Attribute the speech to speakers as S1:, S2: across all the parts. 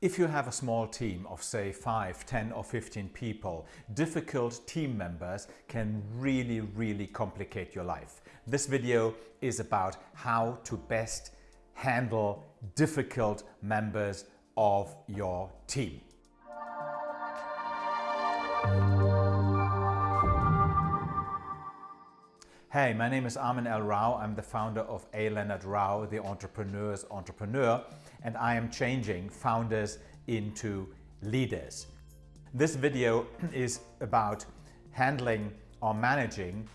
S1: If you have a small team of say 5, 10 or 15 people, difficult team members can really, really complicate your life. This video is about how to best handle difficult members of your team. Hey, my name is Armin L. Rao. I'm the founder of A. Leonard Rao, the entrepreneur's entrepreneur and I am changing founders into leaders. This video is about handling or managing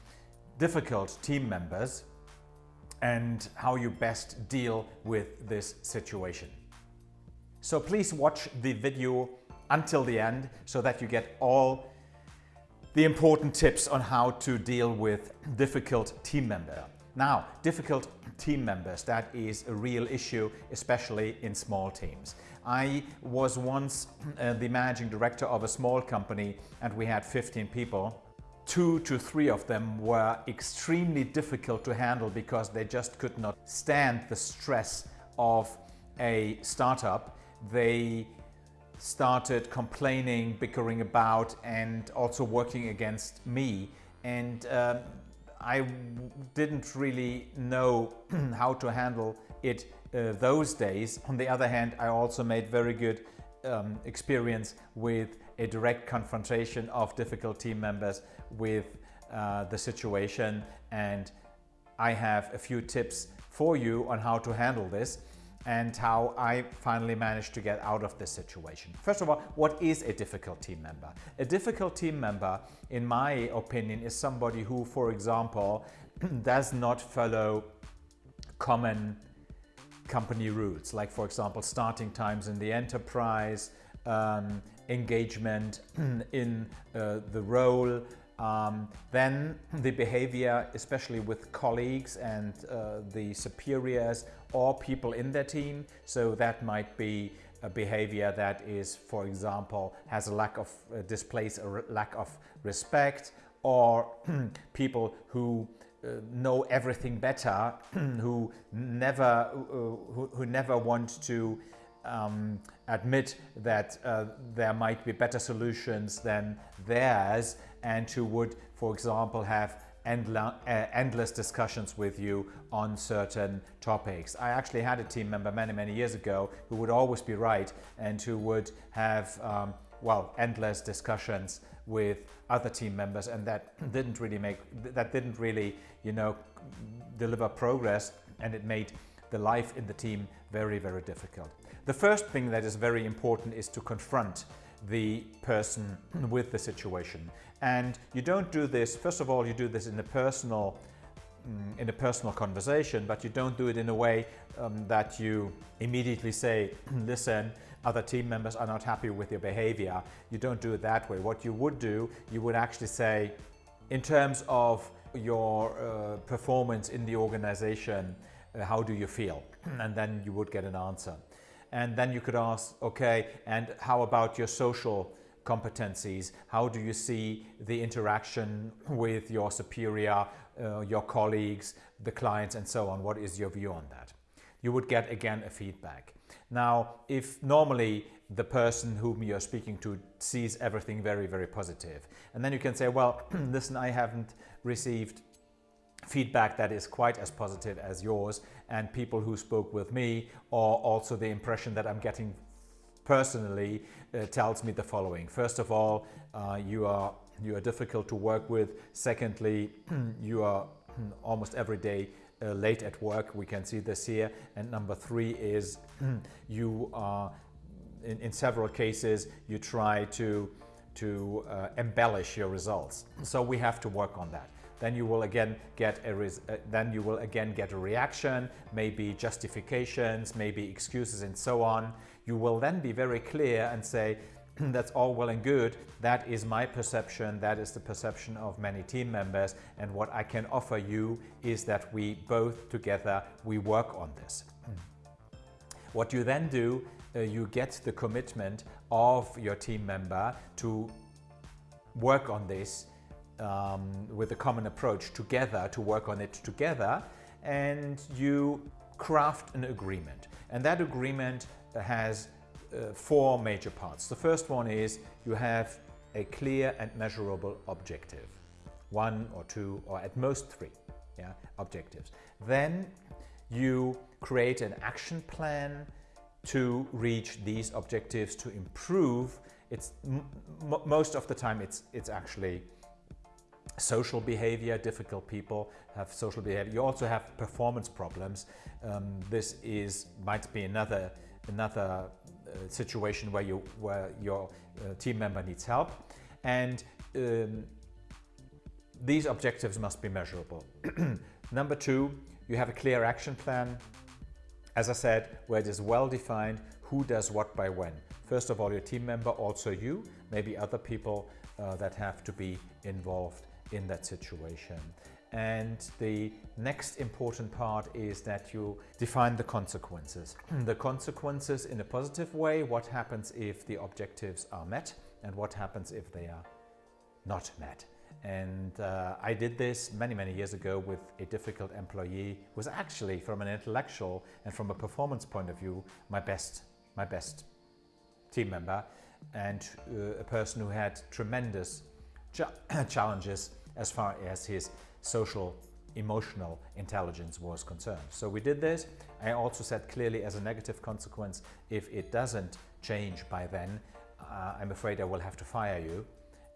S1: difficult team members and how you best deal with this situation. So please watch the video until the end so that you get all the important tips on how to deal with difficult team member. Now, difficult team members, that is a real issue, especially in small teams. I was once uh, the managing director of a small company and we had 15 people. Two to three of them were extremely difficult to handle because they just could not stand the stress of a startup. They started complaining, bickering about and also working against me. And uh, I didn't really know how to handle it uh, those days. On the other hand, I also made very good um, experience with a direct confrontation of difficult team members with uh, the situation and I have a few tips for you on how to handle this and how I finally managed to get out of this situation. First of all, what is a difficult team member? A difficult team member, in my opinion, is somebody who, for example, does not follow common company rules, like for example, starting times in the enterprise, um, engagement in uh, the role, um, then the behavior, especially with colleagues and uh, the superiors or people in their team. So that might be a behavior that is, for example, has a lack of, uh, displays a lack of respect or people who uh, know everything better, who never, uh, who, who never want to um, admit that uh, there might be better solutions than theirs and who would, for example, have uh, endless discussions with you on certain topics. I actually had a team member many, many years ago who would always be right and who would have, um, well, endless discussions with other team members and that didn't really make, that didn't really, you know, deliver progress and it made the life in the team very, very difficult. The first thing that is very important is to confront the person with the situation. And you don't do this, first of all, you do this in a personal mm, in a personal conversation, but you don't do it in a way um, that you immediately say, listen, other team members are not happy with your behavior. You don't do it that way. What you would do, you would actually say, in terms of your uh, performance in the organization, how do you feel? And then you would get an answer. And then you could ask, okay, and how about your social competencies? How do you see the interaction with your superior, uh, your colleagues, the clients and so on? What is your view on that? You would get again a feedback. Now, if normally the person whom you're speaking to sees everything very, very positive, and then you can say, well, listen, I haven't received feedback that is quite as positive as yours and people who spoke with me or also the impression that I'm getting personally uh, tells me the following. First of all, uh, you are you are difficult to work with. Secondly, you are almost every day uh, late at work. We can see this here. And number three is you are in, in several cases you try to to uh, embellish your results. So we have to work on that then you will again get a uh, then you will again get a reaction, maybe justifications, maybe excuses and so on. You will then be very clear and say, that's all well and good. That is my perception. That is the perception of many team members. And what I can offer you is that we both together, we work on this. What you then do, uh, you get the commitment of your team member to work on this um, with a common approach together to work on it together and you craft an agreement and that agreement has uh, four major parts. The first one is you have a clear and measurable objective. One or two or at most three yeah, objectives. Then you create an action plan to reach these objectives to improve. It's most of the time it's, it's actually social behavior, difficult people have social behavior. You also have performance problems. Um, this is might be another another uh, situation where you where your uh, team member needs help, and um, these objectives must be measurable. Number two, you have a clear action plan. As I said, where it is well defined who does what by when. First of all, your team member, also you, maybe other people uh, that have to be involved in that situation. And the next important part is that you define the consequences. the consequences in a positive way, what happens if the objectives are met and what happens if they are not met. And uh, I did this many, many years ago with a difficult employee who was actually from an intellectual and from a performance point of view, my best, my best team member and uh, a person who had tremendous challenges as far as his social emotional intelligence was concerned. So we did this. I also said clearly as a negative consequence, if it doesn't change by then, uh, I'm afraid I will have to fire you.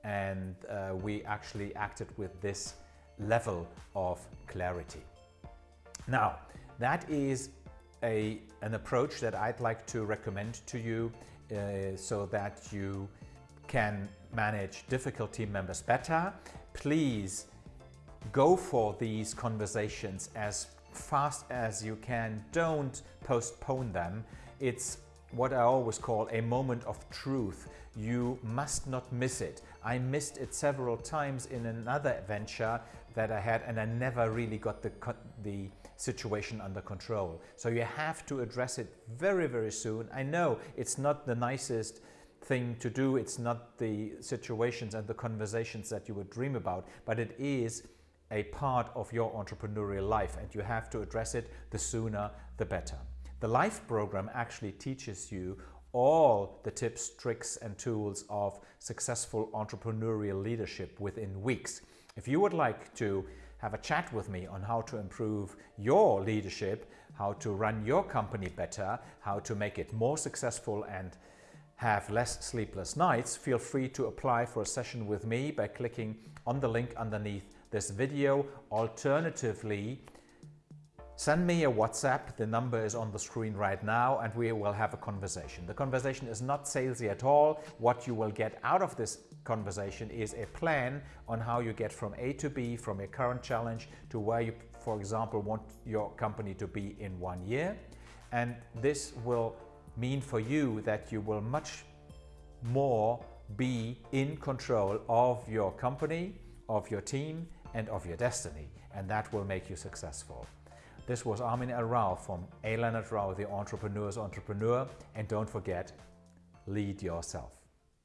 S1: And uh, we actually acted with this level of clarity. Now, that is a, an approach that I'd like to recommend to you uh, so that you can manage difficult team members better. Please go for these conversations as fast as you can. Don't postpone them. It's what I always call a moment of truth. You must not miss it. I missed it several times in another venture that I had and I never really got the, the situation under control. So you have to address it very, very soon. I know it's not the nicest thing to do. It's not the situations and the conversations that you would dream about, but it is a part of your entrepreneurial life and you have to address it the sooner the better. The LIFE program actually teaches you all the tips, tricks and tools of successful entrepreneurial leadership within weeks. If you would like to have a chat with me on how to improve your leadership, how to run your company better, how to make it more successful and have less sleepless nights, feel free to apply for a session with me by clicking on the link underneath this video. Alternatively, send me a WhatsApp. The number is on the screen right now and we will have a conversation. The conversation is not salesy at all. What you will get out of this conversation is a plan on how you get from A to B, from your current challenge to where you, for example, want your company to be in one year. And this will mean for you that you will much more be in control of your company, of your team and of your destiny and that will make you successful. This was Armin L. Rao from A. Leonard Rao, the entrepreneur's entrepreneur and don't forget, lead yourself.